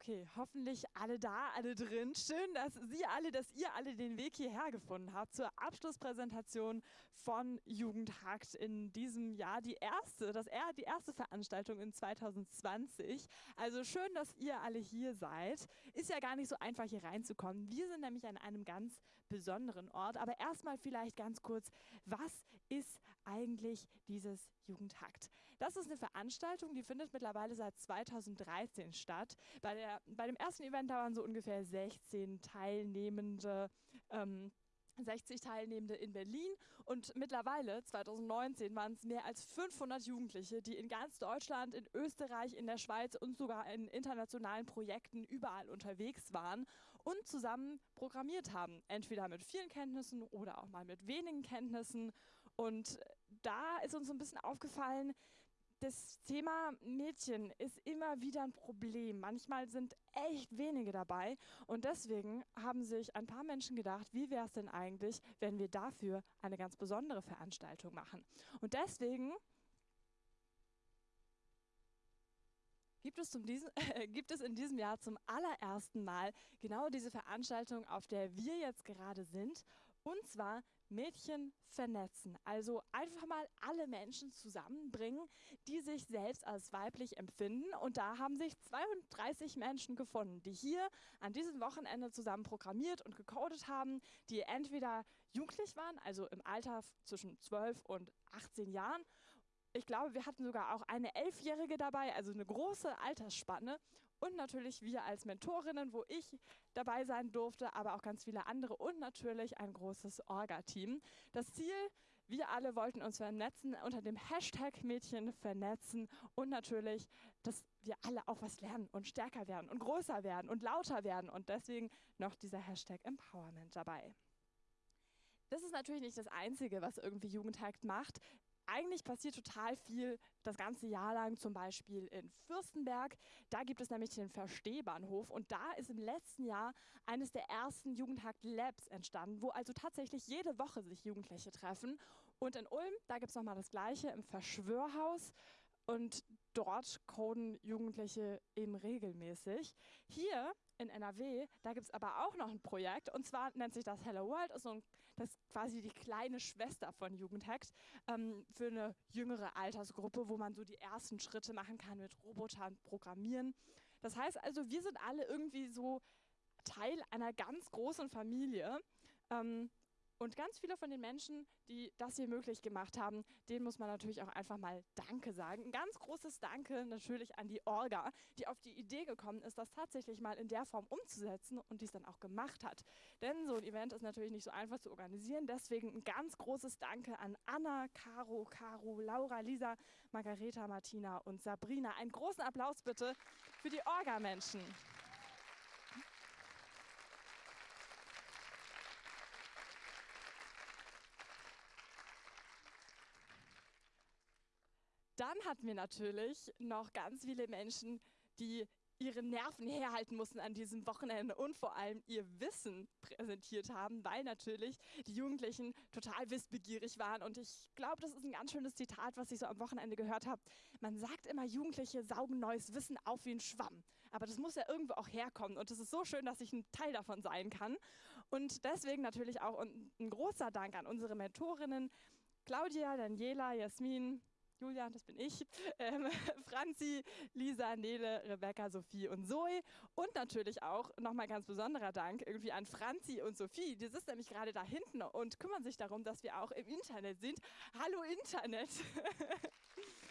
Okay, hoffentlich alle da, alle drin. Schön, dass Sie alle, dass ihr alle den Weg hierher gefunden habt zur Abschlusspräsentation von Jugendhakt in diesem Jahr. Die erste, das er, die erste Veranstaltung in 2020. Also schön, dass ihr alle hier seid. Ist ja gar nicht so einfach hier reinzukommen. Wir sind nämlich an einem ganz besonderen Ort. Aber erstmal vielleicht ganz kurz, was ist eigentlich dieses Jugendhakt? Das ist eine Veranstaltung, die findet mittlerweile seit 2013 statt. Bei der, bei dem ersten Event, waren so ungefähr 16 Teilnehmende. Ähm, 60 Teilnehmende in Berlin und mittlerweile, 2019, waren es mehr als 500 Jugendliche, die in ganz Deutschland, in Österreich, in der Schweiz und sogar in internationalen Projekten überall unterwegs waren und zusammen programmiert haben. Entweder mit vielen Kenntnissen oder auch mal mit wenigen Kenntnissen. Und da ist uns so ein bisschen aufgefallen, das Thema Mädchen ist immer wieder ein Problem. Manchmal sind echt wenige dabei und deswegen haben sich ein paar Menschen gedacht, wie wäre es denn eigentlich, wenn wir dafür eine ganz besondere Veranstaltung machen. Und deswegen gibt es, diesen, äh, gibt es in diesem Jahr zum allerersten Mal genau diese Veranstaltung, auf der wir jetzt gerade sind. Und zwar Mädchen vernetzen. Also einfach mal alle Menschen zusammenbringen, die sich selbst als weiblich empfinden. Und da haben sich 32 Menschen gefunden, die hier an diesem Wochenende zusammen programmiert und gecodet haben, die entweder jugendlich waren, also im Alter zwischen 12 und 18 Jahren, ich glaube, wir hatten sogar auch eine Elfjährige dabei, also eine große Altersspanne. Und natürlich wir als Mentorinnen, wo ich dabei sein durfte, aber auch ganz viele andere und natürlich ein großes Orga-Team. Das Ziel, wir alle wollten uns vernetzen unter dem Hashtag Mädchen vernetzen und natürlich, dass wir alle auch was lernen und stärker werden und größer werden und lauter werden und deswegen noch dieser Hashtag Empowerment dabei. Das ist natürlich nicht das Einzige, was irgendwie Jugendhakt macht eigentlich passiert total viel das ganze Jahr lang, zum Beispiel in Fürstenberg. Da gibt es nämlich den Verstehbahnhof und da ist im letzten Jahr eines der ersten Jugendhakt Labs entstanden, wo also tatsächlich jede Woche sich Jugendliche treffen. Und in Ulm, da gibt es nochmal das Gleiche im Verschwörhaus. Und dort coden Jugendliche eben regelmäßig. Hier in NRW, da gibt es aber auch noch ein Projekt und zwar nennt sich das Hello World, ist ein, das ist quasi die kleine Schwester von Jugendhackt ähm, für eine jüngere Altersgruppe, wo man so die ersten Schritte machen kann mit Robotern programmieren. Das heißt also, wir sind alle irgendwie so Teil einer ganz großen Familie. Ähm, und ganz viele von den Menschen, die das hier möglich gemacht haben, denen muss man natürlich auch einfach mal Danke sagen. Ein ganz großes Danke natürlich an die Orga, die auf die Idee gekommen ist, das tatsächlich mal in der Form umzusetzen und dies dann auch gemacht hat. Denn so ein Event ist natürlich nicht so einfach zu organisieren. Deswegen ein ganz großes Danke an Anna, Caro, Caro, Laura, Lisa, Margareta, Martina und Sabrina. Einen großen Applaus bitte für die Orga-Menschen. Dann hatten wir natürlich noch ganz viele Menschen, die ihre Nerven herhalten mussten an diesem Wochenende und vor allem ihr Wissen präsentiert haben, weil natürlich die Jugendlichen total wissbegierig waren. Und ich glaube, das ist ein ganz schönes Zitat, was ich so am Wochenende gehört habe. Man sagt immer, Jugendliche saugen neues Wissen auf wie ein Schwamm. Aber das muss ja irgendwo auch herkommen. Und es ist so schön, dass ich ein Teil davon sein kann. Und deswegen natürlich auch ein großer Dank an unsere Mentorinnen. Claudia, Daniela, Jasmin, Julia, das bin ich, ähm, Franzi, Lisa, Nele, Rebecca, Sophie und Zoe. Und natürlich auch nochmal ganz besonderer Dank irgendwie an Franzi und Sophie. Die sitzen nämlich gerade da hinten und kümmern sich darum, dass wir auch im Internet sind. Hallo Internet!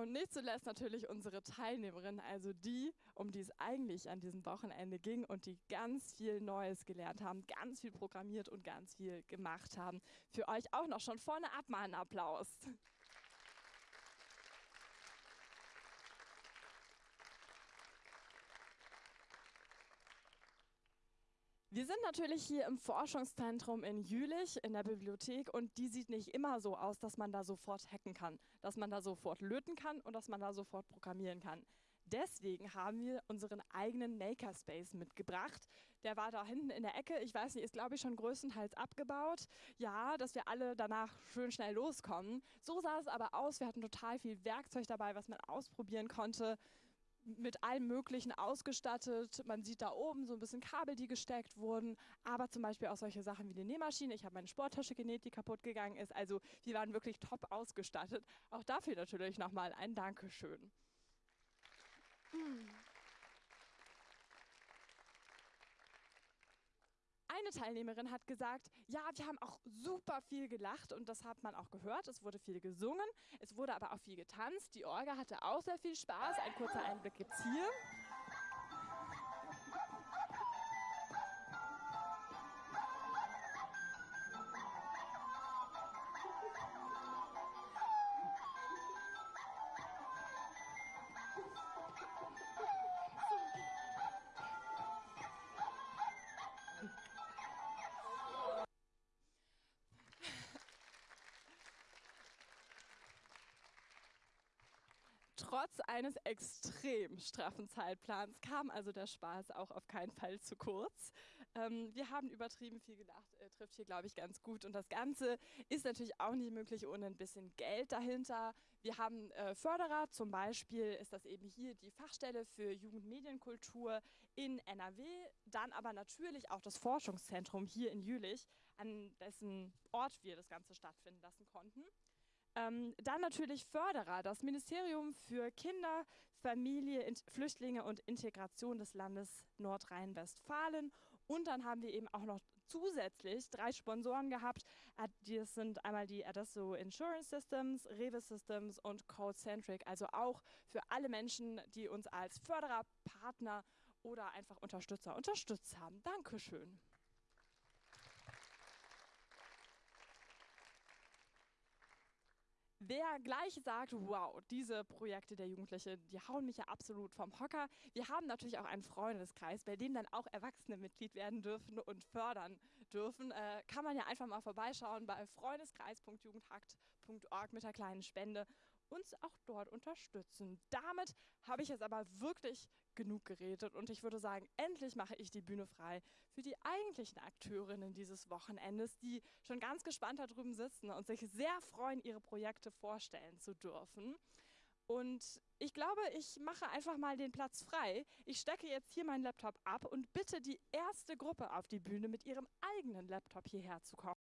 Und nicht zuletzt natürlich unsere Teilnehmerinnen, also die, um die es eigentlich an diesem Wochenende ging und die ganz viel Neues gelernt haben, ganz viel programmiert und ganz viel gemacht haben. Für euch auch noch schon vorne ab mal einen Applaus. Wir sind natürlich hier im Forschungszentrum in Jülich in der Bibliothek und die sieht nicht immer so aus, dass man da sofort hacken kann, dass man da sofort löten kann und dass man da sofort programmieren kann. Deswegen haben wir unseren eigenen Makerspace mitgebracht. Der war da hinten in der Ecke. Ich weiß nicht, ist glaube ich schon größtenteils abgebaut. Ja, dass wir alle danach schön schnell loskommen. So sah es aber aus. Wir hatten total viel Werkzeug dabei, was man ausprobieren konnte mit allem Möglichen ausgestattet. Man sieht da oben so ein bisschen Kabel, die gesteckt wurden, aber zum Beispiel auch solche Sachen wie eine Nähmaschine. Ich habe meine Sporttasche genäht, die kaputt gegangen ist. Also wir waren wirklich top ausgestattet. Auch dafür natürlich nochmal ein Dankeschön. Hm. Eine Teilnehmerin hat gesagt, ja, wir haben auch super viel gelacht und das hat man auch gehört. Es wurde viel gesungen, es wurde aber auch viel getanzt. Die Orga hatte auch sehr viel Spaß. Ein kurzer Einblick gibt es hier. Trotz eines extrem straffen Zeitplans kam also der Spaß auch auf keinen Fall zu kurz. Ähm, wir haben übertrieben viel gedacht, äh, trifft hier, glaube ich, ganz gut. Und das Ganze ist natürlich auch nicht möglich ohne ein bisschen Geld dahinter. Wir haben äh, Förderer, zum Beispiel ist das eben hier die Fachstelle für Jugendmedienkultur in NRW, dann aber natürlich auch das Forschungszentrum hier in Jülich, an dessen Ort wir das Ganze stattfinden lassen konnten. Ähm, dann natürlich Förderer, das Ministerium für Kinder, Familie, Int Flüchtlinge und Integration des Landes Nordrhein-Westfalen. Und dann haben wir eben auch noch zusätzlich drei Sponsoren gehabt. Das sind einmal die Adesso Insurance Systems, Rewe Systems und CodeCentric. Also auch für alle Menschen, die uns als Förderer, Partner oder einfach Unterstützer unterstützt haben. Dankeschön. Wer gleich sagt, wow, diese Projekte der Jugendlichen, die hauen mich ja absolut vom Hocker. Wir haben natürlich auch einen Freundeskreis, bei dem dann auch Erwachsene Mitglied werden dürfen und fördern dürfen. Äh, kann man ja einfach mal vorbeischauen bei freundeskreis.jugendhakt.org mit der kleinen Spende uns auch dort unterstützen. Damit habe ich jetzt aber wirklich genug geredet und ich würde sagen, endlich mache ich die Bühne frei für die eigentlichen Akteurinnen dieses Wochenendes, die schon ganz gespannt da drüben sitzen und sich sehr freuen, ihre Projekte vorstellen zu dürfen. Und ich glaube, ich mache einfach mal den Platz frei. Ich stecke jetzt hier meinen Laptop ab und bitte die erste Gruppe auf die Bühne mit ihrem eigenen Laptop hierher zu kommen.